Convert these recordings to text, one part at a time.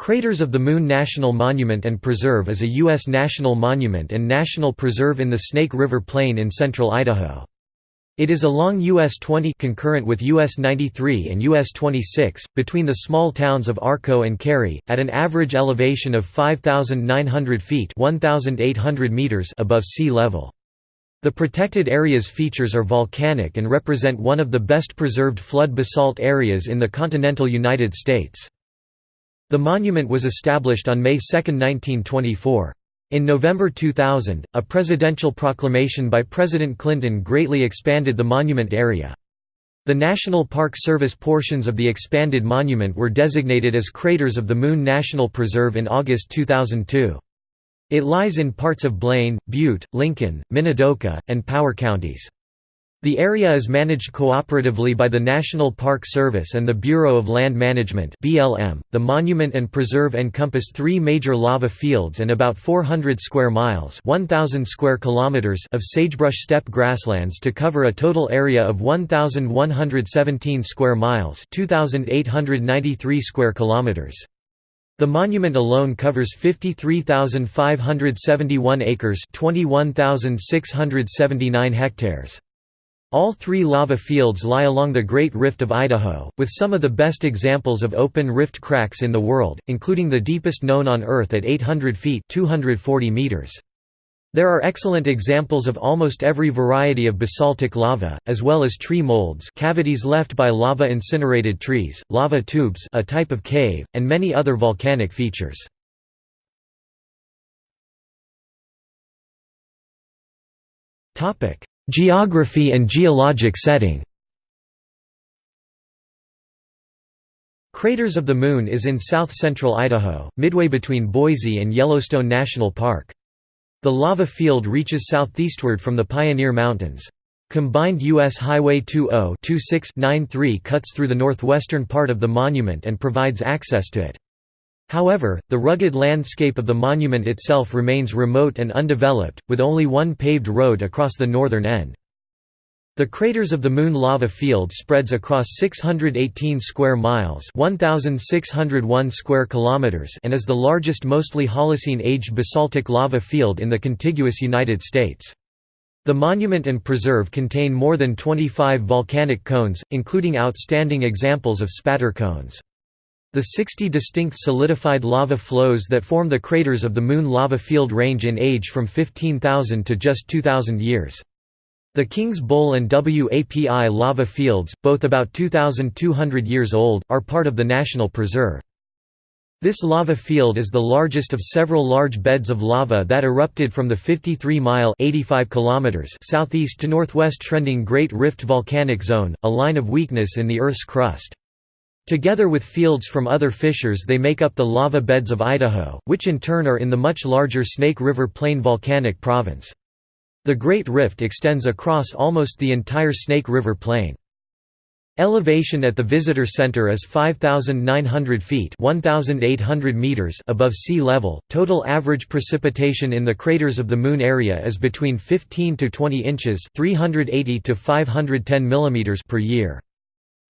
Craters of the Moon National Monument and Preserve is a U.S. national monument and national preserve in the Snake River Plain in central Idaho. It is along US 20 concurrent with US 93 and US 26, between the small towns of Arco and Carey, at an average elevation of 5,900 feet 1,800 meters above sea level. The protected area's features are volcanic and represent one of the best preserved flood basalt areas in the continental United States. The monument was established on May 2, 1924. In November 2000, a presidential proclamation by President Clinton greatly expanded the monument area. The National Park Service portions of the expanded monument were designated as Craters of the Moon National Preserve in August 2002. It lies in parts of Blaine, Butte, Lincoln, Minidoka, and Power counties. The area is managed cooperatively by the National Park Service and the Bureau of Land Management (BLM). The monument and preserve encompass 3 major lava fields and about 400 square miles (1000 square kilometers) of sagebrush steppe grasslands to cover a total area of 1117 square miles (2893 square kilometers). The monument alone covers 53,571 acres (21,679 hectares). All three lava fields lie along the Great Rift of Idaho, with some of the best examples of open rift cracks in the world, including the deepest known on Earth at 800 feet 240 meters. There are excellent examples of almost every variety of basaltic lava, as well as tree molds cavities left by lava-incinerated trees, lava tubes a type of cave, and many other volcanic features. Geography and geologic setting Craters of the Moon is in south-central Idaho, midway between Boise and Yellowstone National Park. The lava field reaches southeastward from the Pioneer Mountains. Combined U.S. Highway 20-2693 cuts through the northwestern part of the monument and provides access to it. However, the rugged landscape of the monument itself remains remote and undeveloped, with only one paved road across the northern end. The Craters of the Moon lava field spreads across 618 square miles 1601 square kilometers and is the largest mostly Holocene-aged basaltic lava field in the contiguous United States. The monument and preserve contain more than 25 volcanic cones, including outstanding examples of spatter cones. The 60 distinct solidified lava flows that form the craters of the Moon lava field range in age from 15,000 to just 2,000 years. The Kings Bowl and WAPI lava fields, both about 2,200 years old, are part of the National Preserve. This lava field is the largest of several large beds of lava that erupted from the 53-mile southeast to northwest trending Great Rift Volcanic Zone, a line of weakness in the Earth's crust. Together with fields from other fissures they make up the lava beds of Idaho, which in turn are in the much larger Snake River Plain volcanic province. The Great Rift extends across almost the entire Snake River Plain. Elevation at the visitor center is 5,900 feet 1,800 meters above sea level. Total average precipitation in the craters of the Moon area is between 15 to 20 inches 380 to 510 millimeters per year.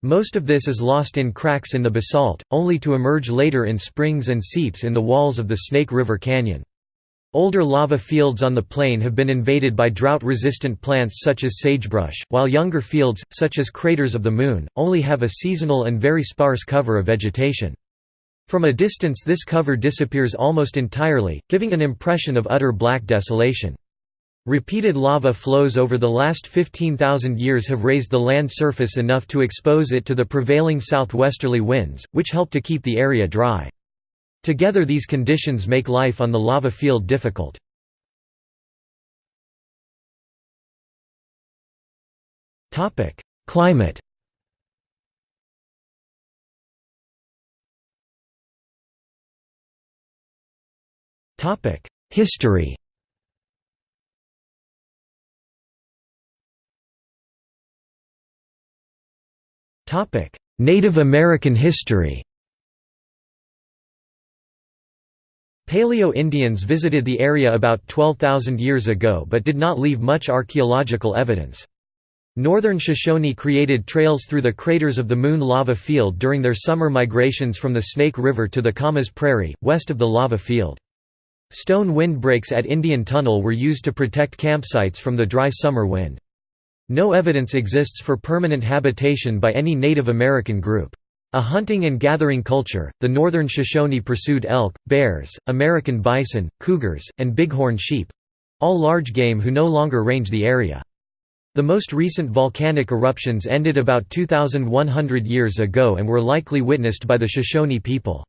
Most of this is lost in cracks in the basalt, only to emerge later in springs and seeps in the walls of the Snake River Canyon. Older lava fields on the plain have been invaded by drought-resistant plants such as sagebrush, while younger fields, such as craters of the Moon, only have a seasonal and very sparse cover of vegetation. From a distance this cover disappears almost entirely, giving an impression of utter black desolation. Repeated lava flows over the last 15,000 years have raised the land surface enough to expose it to the prevailing southwesterly winds, which help to keep the area dry. Together these conditions make life on the lava field difficult. Climate History Native American history Paleo-Indians visited the area about 12,000 years ago but did not leave much archaeological evidence. Northern Shoshone created trails through the craters of the Moon lava field during their summer migrations from the Snake River to the Camas Prairie, west of the lava field. Stone windbreaks at Indian Tunnel were used to protect campsites from the dry summer wind. No evidence exists for permanent habitation by any Native American group. A hunting and gathering culture, the northern Shoshone pursued elk, bears, American bison, cougars, and bighorn sheep—all large game who no longer range the area. The most recent volcanic eruptions ended about 2,100 years ago and were likely witnessed by the Shoshone people.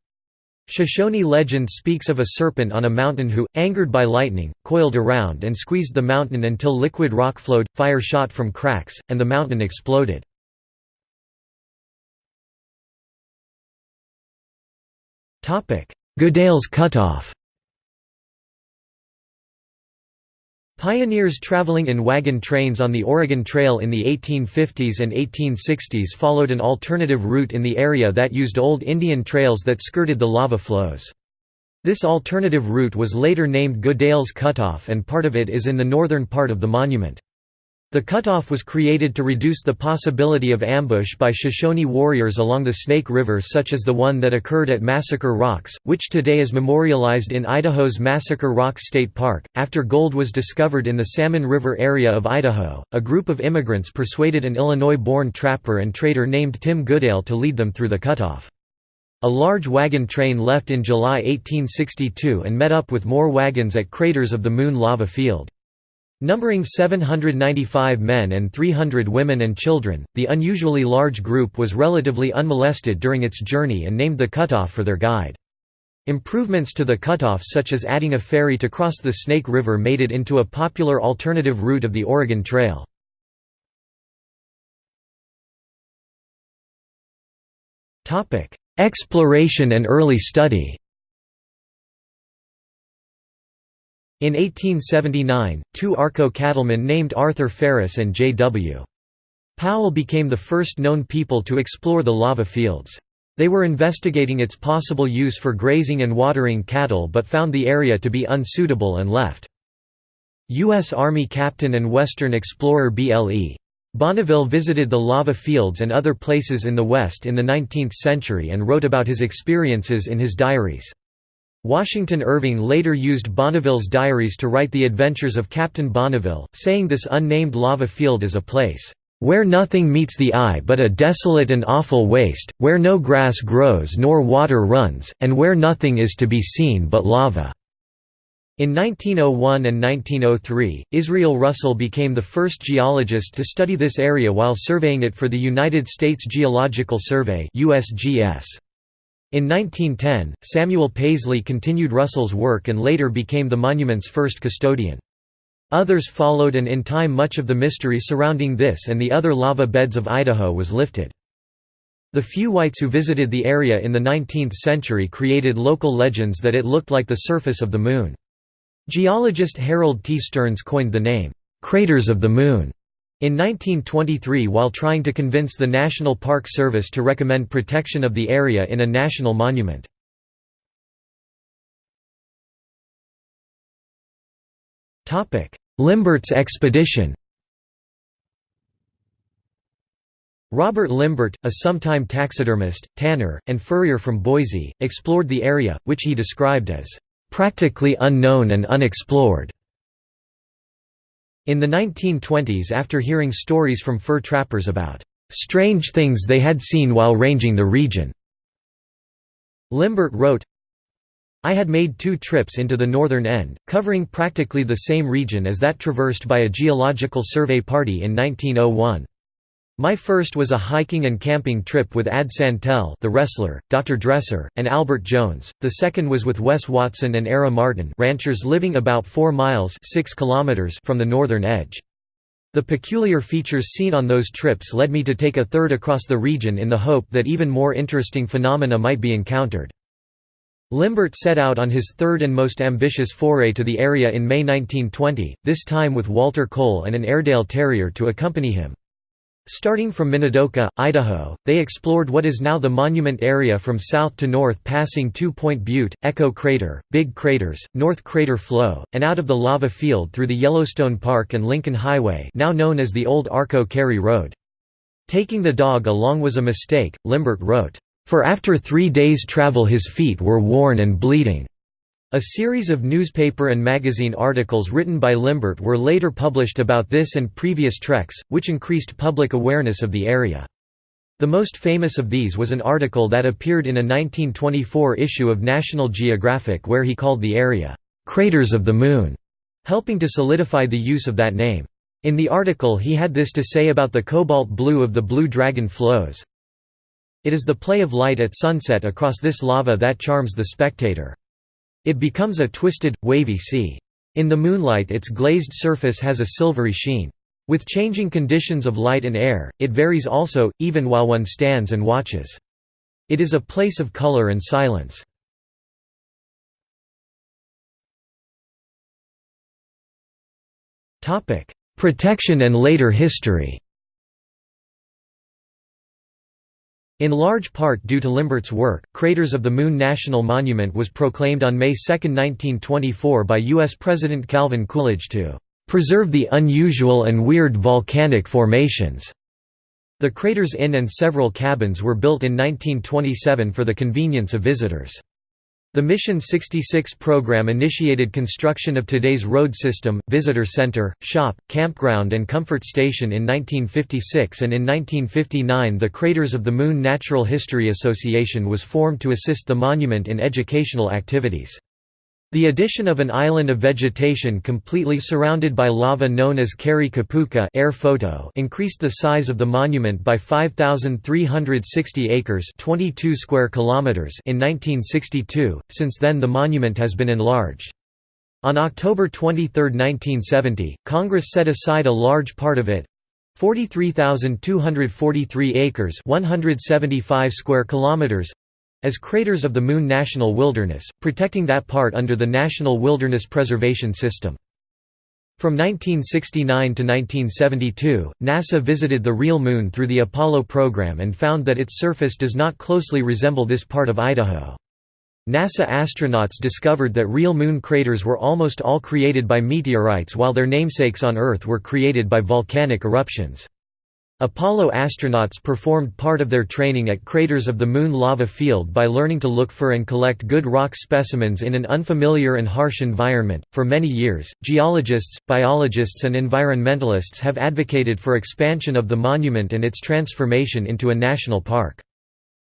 Shoshone legend speaks of a serpent on a mountain who, angered by lightning, coiled around and squeezed the mountain until liquid rock flowed, fire shot from cracks, and the mountain exploded. Goodale's Cutoff Pioneers traveling in wagon trains on the Oregon Trail in the 1850s and 1860s followed an alternative route in the area that used old Indian trails that skirted the lava flows. This alternative route was later named Goodale's Cutoff and part of it is in the northern part of the monument. The cutoff was created to reduce the possibility of ambush by Shoshone warriors along the Snake River such as the one that occurred at Massacre Rocks, which today is memorialized in Idaho's Massacre Rocks State Park. After gold was discovered in the Salmon River area of Idaho, a group of immigrants persuaded an Illinois-born trapper and trader named Tim Goodale to lead them through the cutoff. A large wagon train left in July 1862 and met up with more wagons at craters of the Moon lava field. Numbering 795 men and 300 women and children, the unusually large group was relatively unmolested during its journey and named the cutoff for their guide. Improvements to the cutoff such as adding a ferry to cross the Snake River made it into a popular alternative route of the Oregon Trail. Exploration and early study In 1879, two Arco cattlemen named Arthur Ferris and J.W. Powell became the first known people to explore the lava fields. They were investigating its possible use for grazing and watering cattle but found the area to be unsuitable and left. U.S. Army captain and Western explorer B.L.E. Bonneville visited the lava fields and other places in the West in the 19th century and wrote about his experiences in his diaries. Washington Irving later used Bonneville's diaries to write the adventures of Captain Bonneville, saying this unnamed lava field is a place, "...where nothing meets the eye but a desolate and awful waste, where no grass grows nor water runs, and where nothing is to be seen but lava." In 1901 and 1903, Israel Russell became the first geologist to study this area while surveying it for the United States Geological Survey USGS. In 1910, Samuel Paisley continued Russell's work and later became the monument's first custodian. Others followed and in time much of the mystery surrounding this and the other lava beds of Idaho was lifted. The few whites who visited the area in the 19th century created local legends that it looked like the surface of the Moon. Geologist Harold T. Stearns coined the name, "'Craters of the Moon' In 1923 while trying to convince the National Park Service to recommend protection of the area in a national monument. Limbert's expedition Robert Limbert, a sometime taxidermist, tanner, and furrier from Boise, explored the area, which he described as, "...practically unknown and unexplored." In the 1920s after hearing stories from fur trappers about "...strange things they had seen while ranging the region." Limbert wrote, I had made two trips into the northern end, covering practically the same region as that traversed by a geological survey party in 1901. My first was a hiking and camping trip with Ad Santel the wrestler, Dr. Dresser, and Albert Jones, the second was with Wes Watson and Era Martin ranchers living about 4 miles 6 kilometers from the northern edge. The peculiar features seen on those trips led me to take a third across the region in the hope that even more interesting phenomena might be encountered. Limbert set out on his third and most ambitious foray to the area in May 1920, this time with Walter Cole and an Airedale Terrier to accompany him. Starting from Minidoka, Idaho, they explored what is now the monument area from south to north passing Two Point Butte, Echo Crater, Big Craters, North Crater Flow, and out of the lava field through the Yellowstone Park and Lincoln Highway now known as the Old Arco Carey Road. Taking the dog along was a mistake, Limbert wrote, "...for after three days' travel his feet were worn and bleeding." A series of newspaper and magazine articles written by Limbert were later published about this and previous treks, which increased public awareness of the area. The most famous of these was an article that appeared in a 1924 issue of National Geographic where he called the area, "'Craters of the Moon'", helping to solidify the use of that name. In the article he had this to say about the cobalt blue of the Blue Dragon flows. It is the play of light at sunset across this lava that charms the spectator. It becomes a twisted, wavy sea. In the moonlight its glazed surface has a silvery sheen. With changing conditions of light and air, it varies also, even while one stands and watches. It is a place of color and silence. Protection and later history In large part due to Limbert's work, Craters of the Moon National Monument was proclaimed on May 2, 1924 by U.S. President Calvin Coolidge to "...preserve the unusual and weird volcanic formations." The Craters Inn and several cabins were built in 1927 for the convenience of visitors. The Mission 66 program initiated construction of today's road system, visitor center, shop, campground and comfort station in 1956 and in 1959 the Craters of the Moon Natural History Association was formed to assist the monument in educational activities. The addition of an island of vegetation completely surrounded by lava known as Carey Kipuka air photo increased the size of the monument by 5,360 acres 22 square kilometers in 1962, since then the monument has been enlarged. On October 23, 1970, Congress set aside a large part of it, 43,243 acres 175 square kilometers as Craters of the Moon National Wilderness, protecting that part under the National Wilderness Preservation System. From 1969 to 1972, NASA visited the real Moon through the Apollo program and found that its surface does not closely resemble this part of Idaho. NASA astronauts discovered that real Moon craters were almost all created by meteorites while their namesakes on Earth were created by volcanic eruptions. Apollo astronauts performed part of their training at craters of the Moon lava field by learning to look for and collect good rock specimens in an unfamiliar and harsh environment. For many years, geologists, biologists, and environmentalists have advocated for expansion of the monument and its transformation into a national park.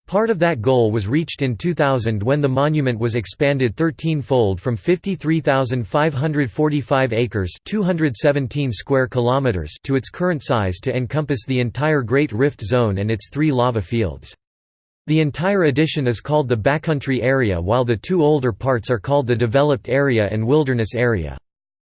Part of that goal was reached in 2000 when the monument was expanded 13-fold from 53,545 acres 217 square kilometers to its current size to encompass the entire Great Rift Zone and its three lava fields. The entire addition is called the Backcountry Area while the two older parts are called the Developed Area and Wilderness Area.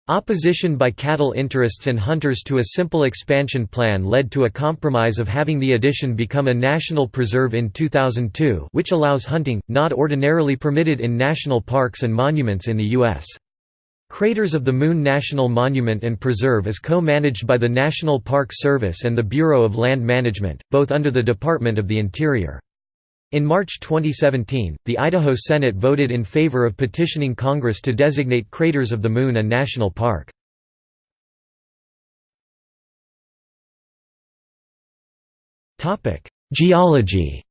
Opposition by cattle interests and hunters to a simple expansion plan led to a compromise of having the addition become a national preserve in 2002 which allows hunting, not ordinarily permitted in national parks and monuments in the U.S. Craters of the Moon National Monument and Preserve is co-managed by the National Park Service and the Bureau of Land Management, both under the Department of the Interior. In March 2017, the Idaho Senate voted in favor of petitioning Congress to designate Craters of the Moon a national park. Geology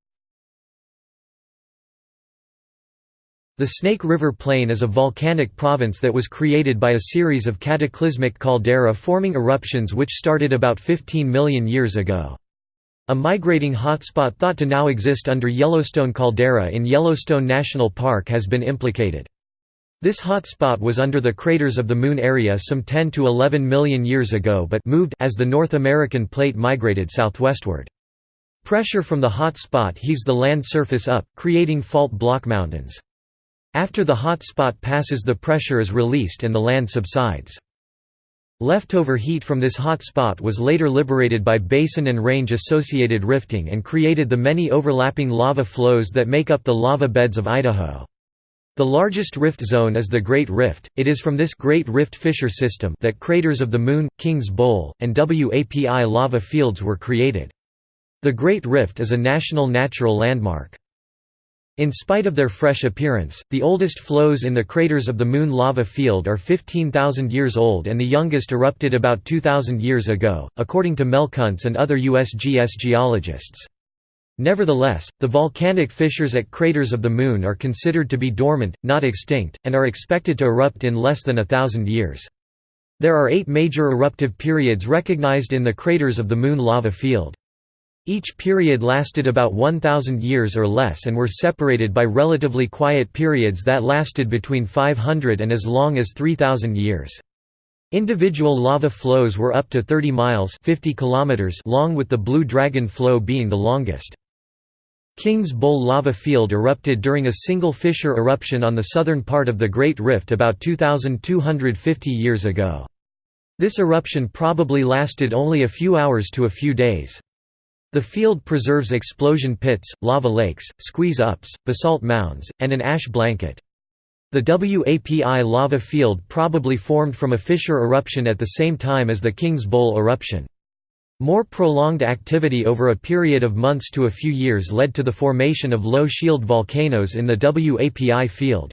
The Snake River Plain is a volcanic province that was created by a series of cataclysmic caldera forming eruptions which started about 15 million years ago. A migrating hotspot thought to now exist under Yellowstone caldera in Yellowstone National Park has been implicated. This hotspot was under the craters of the Moon area some 10 to 11 million years ago but moved as the North American plate migrated southwestward. Pressure from the hotspot heaves the land surface up, creating fault block mountains. After the hotspot passes the pressure is released and the land subsides. Leftover heat from this hot spot was later liberated by basin and range-associated rifting and created the many overlapping lava flows that make up the lava beds of Idaho. The largest rift zone is the Great Rift. It is from this Great Rift fissure system that craters of the Moon, King's Bowl, and WAPI lava fields were created. The Great Rift is a national natural landmark. In spite of their fresh appearance, the oldest flows in the craters of the Moon lava field are 15,000 years old and the youngest erupted about 2,000 years ago, according to Mel Kuntz and other USGS geologists. Nevertheless, the volcanic fissures at craters of the Moon are considered to be dormant, not extinct, and are expected to erupt in less than a thousand years. There are eight major eruptive periods recognized in the craters of the Moon lava field. Each period lasted about 1,000 years or less and were separated by relatively quiet periods that lasted between 500 and as long as 3,000 years. Individual lava flows were up to 30 miles 50 kilometers long with the Blue Dragon flow being the longest. King's Bowl lava field erupted during a single fissure eruption on the southern part of the Great Rift about 2,250 years ago. This eruption probably lasted only a few hours to a few days. The field preserves explosion pits, lava lakes, squeeze-ups, basalt mounds, and an ash blanket. The WAPI lava field probably formed from a fissure eruption at the same time as the King's Bowl eruption. More prolonged activity over a period of months to a few years led to the formation of low-shield volcanoes in the WAPI field.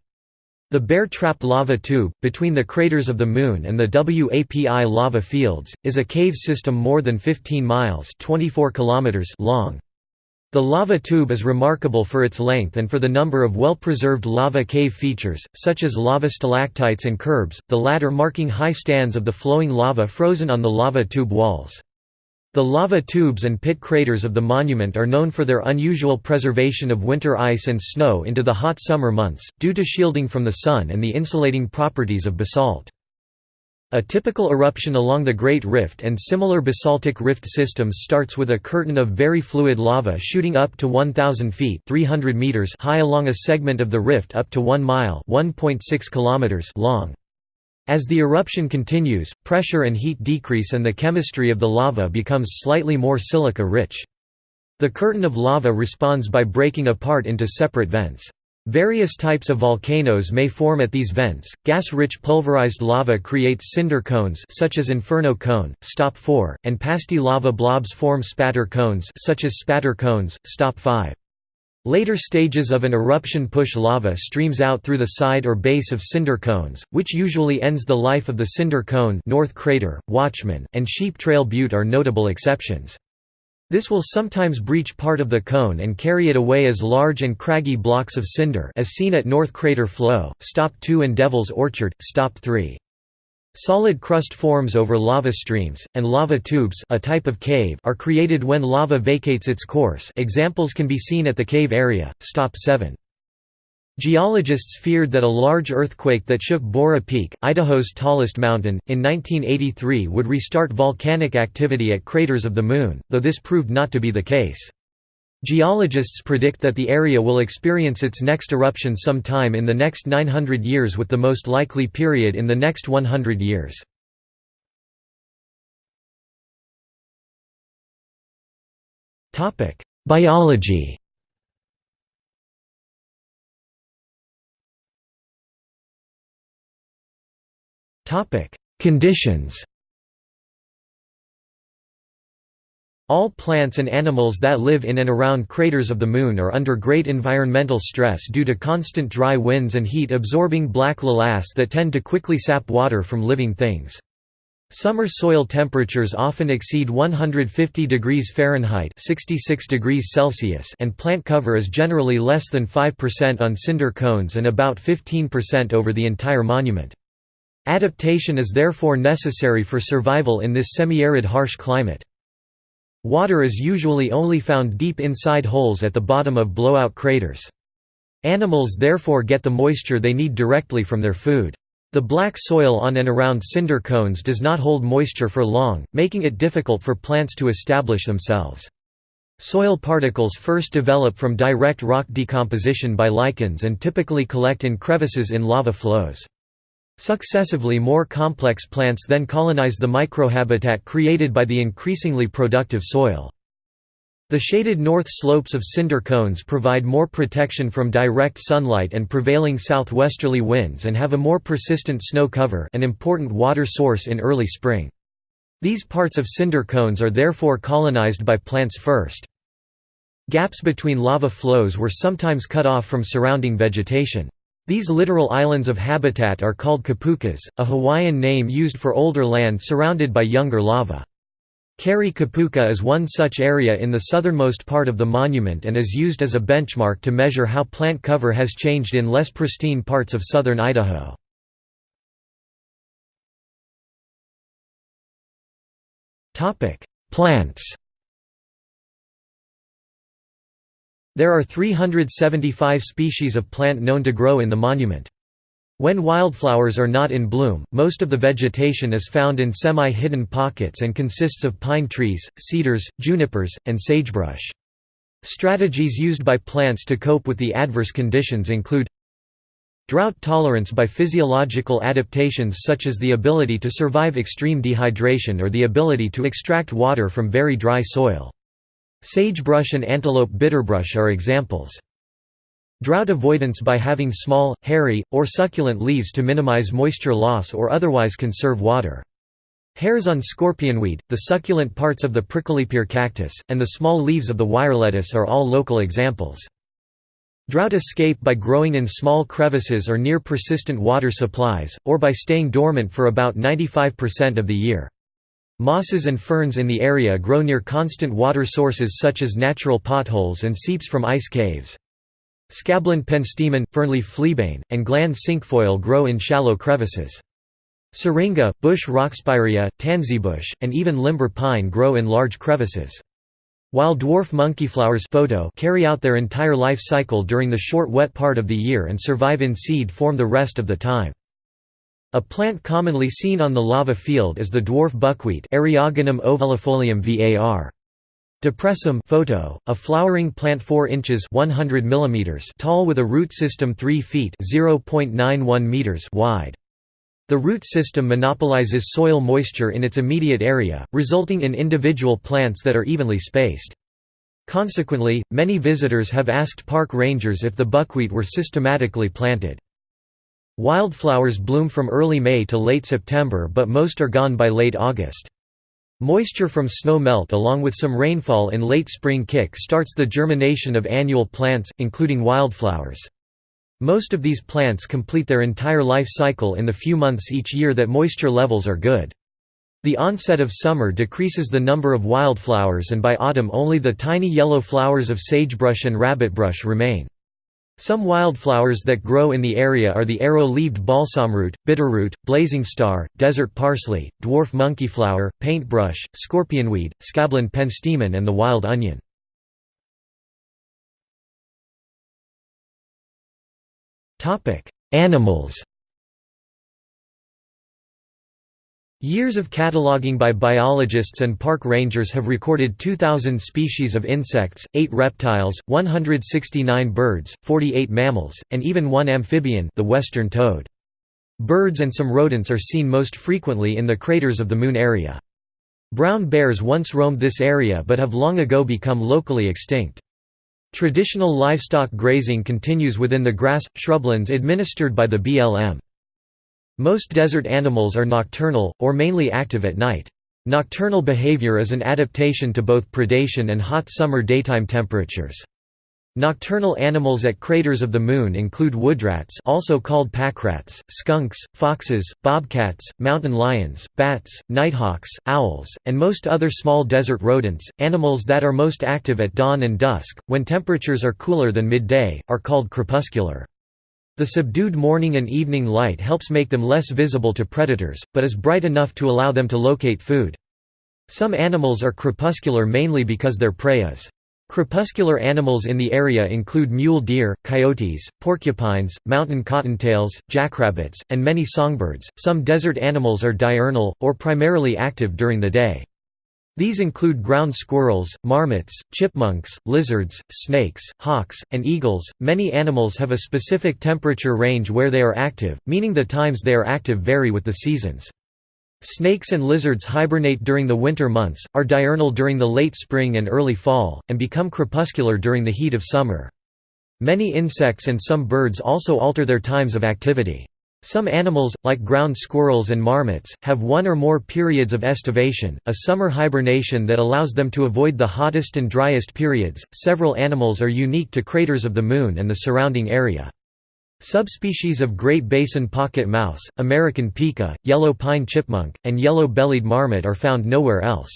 The Bear Trap lava tube, between the craters of the Moon and the WAPI lava fields, is a cave system more than 15 miles 24 kilometers long. The lava tube is remarkable for its length and for the number of well-preserved lava cave features, such as lava stalactites and curbs, the latter marking high stands of the flowing lava frozen on the lava tube walls. The lava tubes and pit craters of the monument are known for their unusual preservation of winter ice and snow into the hot summer months, due to shielding from the sun and the insulating properties of basalt. A typical eruption along the Great Rift and similar basaltic rift systems starts with a curtain of very fluid lava shooting up to 1,000 feet 300 meters high along a segment of the rift up to 1 mile 1.6 kilometers long. As the eruption continues, pressure and heat decrease and the chemistry of the lava becomes slightly more silica-rich. The curtain of lava responds by breaking apart into separate vents. Various types of volcanoes may form at these vents. Gas-rich pulverized lava creates cinder cones such as Inferno cone, Stop 4, and pasty lava blobs form spatter cones such as Spatter cones, Stop 5. Later stages of an eruption push lava streams out through the side or base of cinder cones, which usually ends the life of the cinder cone North Crater, Watchman, and Sheep Trail Butte are notable exceptions. This will sometimes breach part of the cone and carry it away as large and craggy blocks of cinder as seen at North Crater Flow, Stop 2 and Devil's Orchard, Stop 3. Solid crust forms over lava streams, and lava tubes a type of cave are created when lava vacates its course examples can be seen at the cave area, stop 7. Geologists feared that a large earthquake that shook Borah Peak, Idaho's tallest mountain, in 1983 would restart volcanic activity at craters of the Moon, though this proved not to be the case. Geologists predict that the area will experience its next eruption sometime in the next 900 years with the most likely period in the next 100 years. Biology Conditions All plants and animals that live in and around craters of the Moon are under great environmental stress due to constant dry winds and heat-absorbing black lavas that tend to quickly sap water from living things. Summer soil temperatures often exceed 150 degrees Fahrenheit 66 degrees Celsius and plant cover is generally less than 5% on cinder cones and about 15% over the entire monument. Adaptation is therefore necessary for survival in this semi-arid harsh climate. Water is usually only found deep inside holes at the bottom of blowout craters. Animals therefore get the moisture they need directly from their food. The black soil on and around cinder cones does not hold moisture for long, making it difficult for plants to establish themselves. Soil particles first develop from direct rock decomposition by lichens and typically collect in crevices in lava flows. Successively more complex plants then colonize the microhabitat created by the increasingly productive soil. The shaded north slopes of cinder cones provide more protection from direct sunlight and prevailing southwesterly winds and have a more persistent snow cover an important water source in early spring. These parts of cinder cones are therefore colonized by plants first. Gaps between lava flows were sometimes cut off from surrounding vegetation. These littoral islands of habitat are called kipukas, a Hawaiian name used for older land surrounded by younger lava. Carey Kipuka is one such area in the southernmost part of the monument and is used as a benchmark to measure how plant cover has changed in less pristine parts of southern Idaho. Plants There are 375 species of plant known to grow in the monument. When wildflowers are not in bloom, most of the vegetation is found in semi-hidden pockets and consists of pine trees, cedars, junipers, and sagebrush. Strategies used by plants to cope with the adverse conditions include Drought tolerance by physiological adaptations such as the ability to survive extreme dehydration or the ability to extract water from very dry soil. Sagebrush and antelope bitterbrush are examples. Drought avoidance by having small, hairy, or succulent leaves to minimize moisture loss or otherwise conserve water. Hairs on scorpionweed, the succulent parts of the pricklypear cactus, and the small leaves of the wirelettuce are all local examples. Drought escape by growing in small crevices or near persistent water supplies, or by staying dormant for about 95% of the year. Mosses and ferns in the area grow near constant water sources such as natural potholes and seeps from ice caves. Scabland penstemon, fernleaf fleabane, and gland cinquefoil grow in shallow crevices. Syringa, bush rockspirea, tansybush, and even limber pine grow in large crevices. While dwarf monkeyflowers photo carry out their entire life cycle during the short wet part of the year and survive in seed form the rest of the time. A plant commonly seen on the lava field is the dwarf buckwheat Eriogonum ovalifolium var. Depressum photo, a flowering plant 4 inches 100 mm tall with a root system 3 feet 0.91 meters wide. The root system monopolizes soil moisture in its immediate area, resulting in individual plants that are evenly spaced. Consequently, many visitors have asked park rangers if the buckwheat were systematically planted. Wildflowers bloom from early May to late September but most are gone by late August. Moisture from snow melt along with some rainfall in late spring kick starts the germination of annual plants, including wildflowers. Most of these plants complete their entire life cycle in the few months each year that moisture levels are good. The onset of summer decreases the number of wildflowers and by autumn only the tiny yellow flowers of sagebrush and rabbitbrush remain. Some wildflowers that grow in the area are the arrow-leaved balsamroot, bitterroot, blazing star, desert parsley, dwarf monkeyflower, paintbrush, scorpionweed, scabland penstemon and the wild onion. Animals Years of cataloging by biologists and park rangers have recorded 2,000 species of insects, 8 reptiles, 169 birds, 48 mammals, and even one amphibian the western toad. Birds and some rodents are seen most frequently in the craters of the Moon area. Brown bears once roamed this area but have long ago become locally extinct. Traditional livestock grazing continues within the grass, shrublands administered by the BLM. Most desert animals are nocturnal, or mainly active at night. Nocturnal behavior is an adaptation to both predation and hot summer daytime temperatures. Nocturnal animals at craters of the Moon include woodrats also called packrats, skunks, foxes, bobcats, mountain lions, bats, nighthawks, owls, and most other small desert rodents. Animals that are most active at dawn and dusk, when temperatures are cooler than midday, are called crepuscular. The subdued morning and evening light helps make them less visible to predators, but is bright enough to allow them to locate food. Some animals are crepuscular mainly because their prey is Crepuscular animals in the area include mule deer, coyotes, porcupines, mountain cottontails, jackrabbits, and many songbirds. Some desert animals are diurnal, or primarily active during the day. These include ground squirrels, marmots, chipmunks, lizards, snakes, hawks, and eagles. Many animals have a specific temperature range where they are active, meaning the times they are active vary with the seasons. Snakes and lizards hibernate during the winter months, are diurnal during the late spring and early fall, and become crepuscular during the heat of summer. Many insects and some birds also alter their times of activity. Some animals, like ground squirrels and marmots, have one or more periods of estivation, a summer hibernation that allows them to avoid the hottest and driest periods. Several animals are unique to craters of the Moon and the surrounding area. Subspecies of Great Basin pocket mouse, American pika, yellow pine chipmunk, and yellow-bellied marmot are found nowhere else.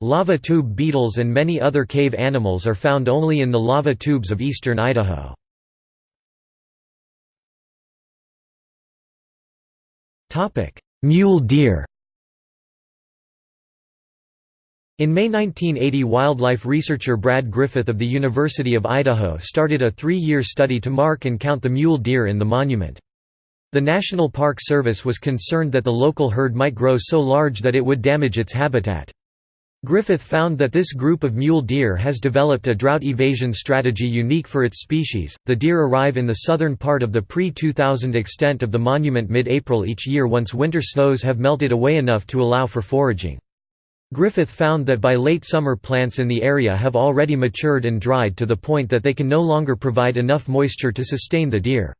Lava tube beetles and many other cave animals are found only in the lava tubes of eastern Idaho. Mule deer In May 1980 wildlife researcher Brad Griffith of the University of Idaho started a three-year study to mark and count the mule deer in the monument. The National Park Service was concerned that the local herd might grow so large that it would damage its habitat. Griffith found that this group of mule deer has developed a drought evasion strategy unique for its species. The deer arrive in the southern part of the pre 2000 extent of the monument mid April each year once winter snows have melted away enough to allow for foraging. Griffith found that by late summer plants in the area have already matured and dried to the point that they can no longer provide enough moisture to sustain the deer.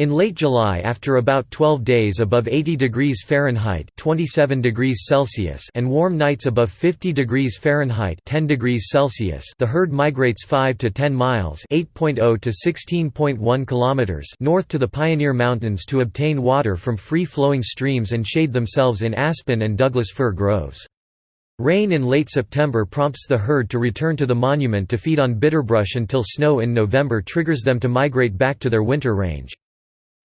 In late July after about 12 days above 80 degrees Fahrenheit 27 degrees Celsius and warm nights above 50 degrees Fahrenheit 10 degrees Celsius the herd migrates 5 to 10 miles 8.0 to 16.1 kilometers north to the Pioneer Mountains to obtain water from free-flowing streams and shade themselves in aspen and Douglas fir groves. Rain in late September prompts the herd to return to the monument to feed on bitterbrush until snow in November triggers them to migrate back to their winter range.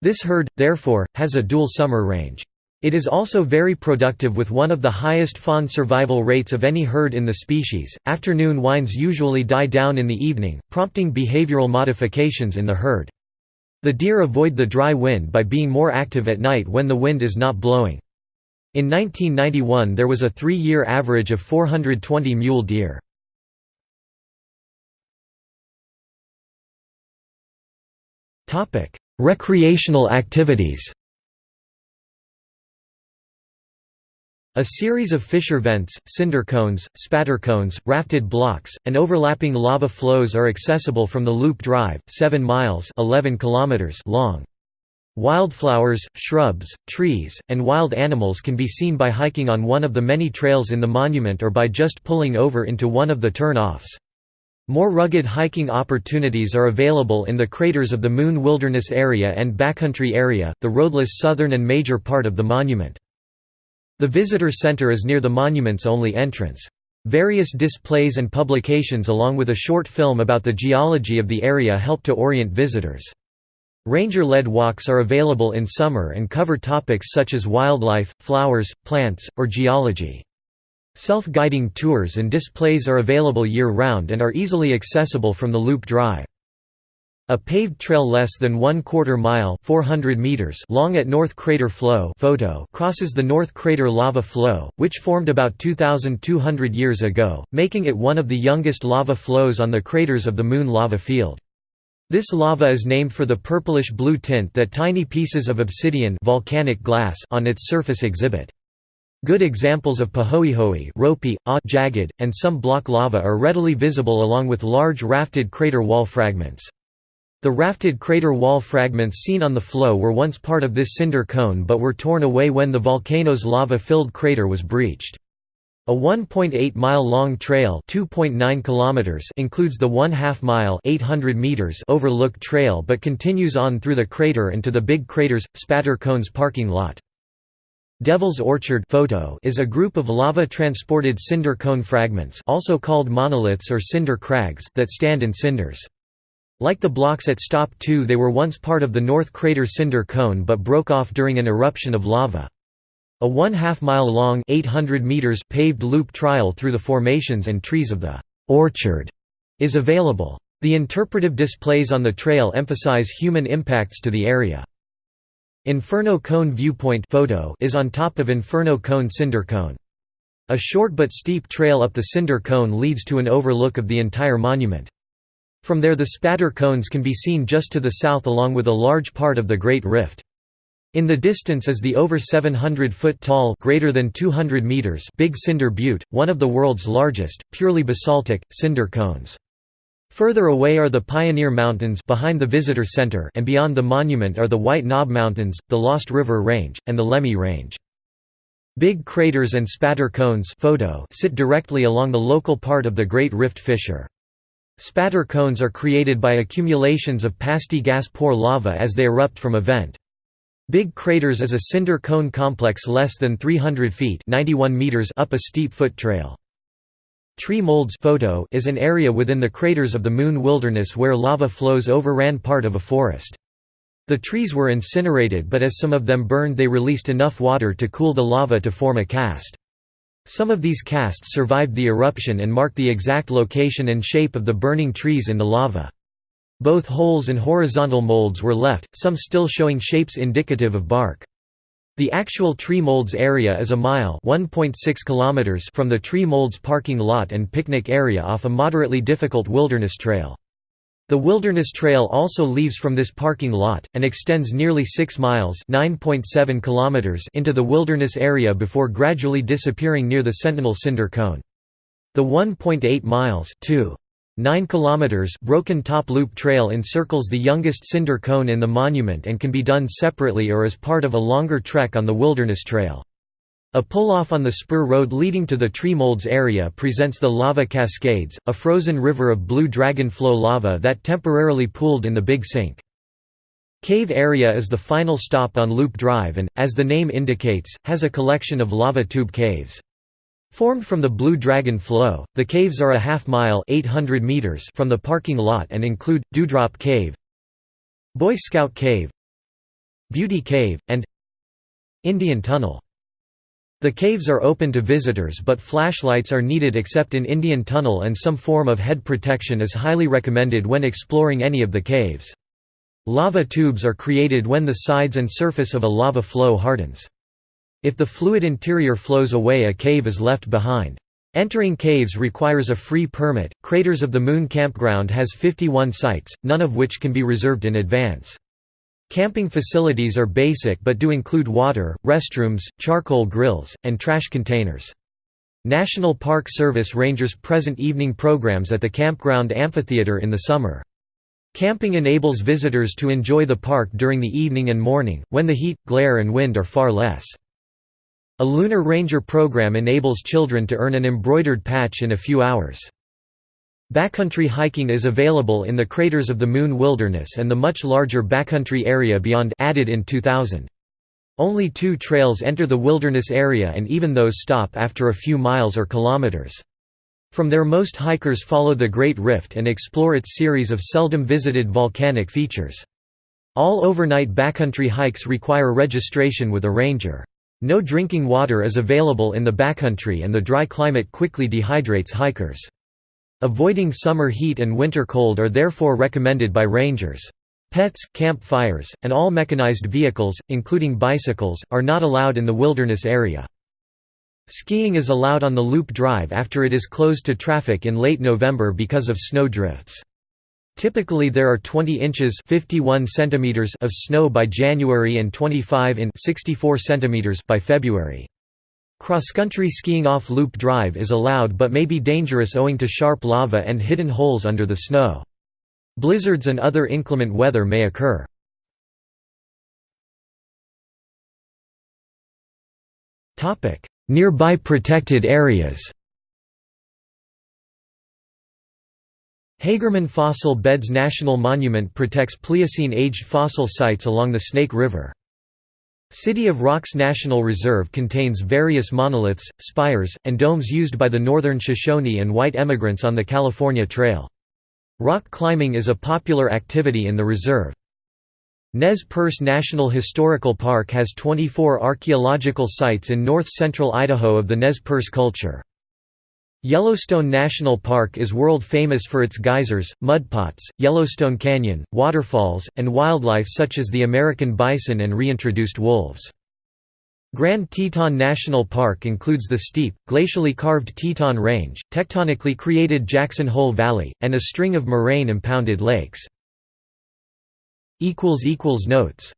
This herd, therefore, has a dual summer range. It is also very productive with one of the highest fawn survival rates of any herd in the species. Afternoon winds usually die down in the evening, prompting behavioral modifications in the herd. The deer avoid the dry wind by being more active at night when the wind is not blowing. In 1991 there was a three-year average of 420 mule deer. Recreational activities A series of fissure vents, cinder cones, spatter cones, rafted blocks, and overlapping lava flows are accessible from the Loop Drive, 7 miles 11 kilometers long. Wildflowers, shrubs, trees, and wild animals can be seen by hiking on one of the many trails in the monument or by just pulling over into one of the turn-offs. More rugged hiking opportunities are available in the craters of the Moon Wilderness Area and Backcountry Area, the roadless southern and major part of the monument. The visitor center is near the monument's only entrance. Various displays and publications along with a short film about the geology of the area help to orient visitors. Ranger-led walks are available in summer and cover topics such as wildlife, flowers, plants, or geology. Self-guiding tours and displays are available year-round and are easily accessible from the Loop Drive. A paved trail less than one quarter mile 400 meters long at North Crater Flow photo crosses the North Crater lava flow, which formed about 2,200 years ago, making it one of the youngest lava flows on the craters of the Moon lava field. This lava is named for the purplish-blue tint that tiny pieces of obsidian volcanic glass on its surface exhibit. Good examples of pahoehoe ropey, ah, jagged, and some block lava are readily visible along with large rafted crater wall fragments. The rafted crater wall fragments seen on the flow were once part of this cinder cone but were torn away when the volcano's lava-filled crater was breached. A 1.8-mile-long trail kilometers includes the one-half-mile Overlook Trail but continues on through the crater and to the Big Craters, Spatter Cones parking lot. Devil's Orchard photo is a group of lava-transported cinder cone fragments also called monoliths or cinder crags that stand in cinders. Like the blocks at Stop 2 they were once part of the North Crater cinder cone but broke off during an eruption of lava. A one-half-mile long 800 meters paved loop trial through the formations and trees of the «orchard» is available. The interpretive displays on the trail emphasize human impacts to the area. Inferno Cone Viewpoint photo is on top of Inferno Cone Cinder Cone. A short but steep trail up the cinder cone leads to an overlook of the entire monument. From there the spatter cones can be seen just to the south along with a large part of the Great Rift. In the distance is the over 700-foot tall greater than 200 meters Big Cinder Butte, one of the world's largest, purely basaltic, cinder cones. Further away are the Pioneer Mountains behind the Visitor Center and beyond the monument are the White Knob Mountains, the Lost River Range, and the Lemhi Range. Big craters and spatter cones photo sit directly along the local part of the Great Rift Fissure. Spatter cones are created by accumulations of pasty gas poor lava as they erupt from a vent. Big Craters is a cinder cone complex less than 300 feet 91 meters up a steep foot trail. Tree molds photo is an area within the craters of the Moon Wilderness where lava flows overran part of a forest. The trees were incinerated but as some of them burned they released enough water to cool the lava to form a cast. Some of these casts survived the eruption and mark the exact location and shape of the burning trees in the lava. Both holes and horizontal molds were left, some still showing shapes indicative of bark. The actual tree molds area is a mile kilometers from the tree molds parking lot and picnic area off a moderately difficult wilderness trail. The Wilderness Trail also leaves from this parking lot, and extends nearly 6 miles kilometers into the wilderness area before gradually disappearing near the Sentinel Cinder Cone. The 1.8 miles 2 9 km Broken Top Loop Trail encircles the youngest cinder cone in the monument and can be done separately or as part of a longer trek on the Wilderness Trail. A pull-off on the spur road leading to the tree molds area presents the Lava Cascades, a frozen river of blue dragon flow lava that temporarily pooled in the Big Sink. Cave area is the final stop on Loop Drive and, as the name indicates, has a collection of lava tube caves. Formed from the Blue Dragon flow, the caves are a half mile 800 meters from the parking lot and include, Dewdrop Cave Boy Scout Cave Beauty Cave, and Indian Tunnel. The caves are open to visitors but flashlights are needed except in Indian Tunnel and some form of head protection is highly recommended when exploring any of the caves. Lava tubes are created when the sides and surface of a lava flow hardens. If the fluid interior flows away a cave is left behind. Entering caves requires a free permit. Craters of the Moon Campground has 51 sites, none of which can be reserved in advance. Camping facilities are basic but do include water, restrooms, charcoal grills, and trash containers. National Park Service rangers present evening programs at the campground amphitheater in the summer. Camping enables visitors to enjoy the park during the evening and morning, when the heat, glare and wind are far less. A Lunar Ranger program enables children to earn an embroidered patch in a few hours. Backcountry hiking is available in the craters of the Moon Wilderness and the much larger backcountry area beyond added in 2000. Only two trails enter the wilderness area and even those stop after a few miles or kilometers. From there most hikers follow the Great Rift and explore its series of seldom visited volcanic features. All overnight backcountry hikes require registration with a ranger. No drinking water is available in the backcountry and the dry climate quickly dehydrates hikers. Avoiding summer heat and winter cold are therefore recommended by rangers. Pets, camp fires, and all mechanized vehicles, including bicycles, are not allowed in the wilderness area. Skiing is allowed on the Loop Drive after it is closed to traffic in late November because of snow drifts. Typically there are 20 inches 51 centimeters of snow by January and 25 in 64 centimeters by February. Cross-country skiing off Loop Drive is allowed but may be dangerous owing to sharp lava and hidden holes under the snow. Blizzards and other inclement weather may occur. Nearby protected areas Hagerman Fossil Beds National Monument protects Pliocene-aged fossil sites along the Snake River. City of Rocks National Reserve contains various monoliths, spires, and domes used by the northern Shoshone and white emigrants on the California Trail. Rock climbing is a popular activity in the reserve. Nez Perce National Historical Park has 24 archaeological sites in north-central Idaho of the Nez Perce culture. Yellowstone National Park is world famous for its geysers, mudpots, Yellowstone Canyon, waterfalls, and wildlife such as the American bison and reintroduced wolves. Grand Teton National Park includes the steep, glacially carved Teton Range, tectonically created Jackson Hole Valley, and a string of moraine impounded lakes. Notes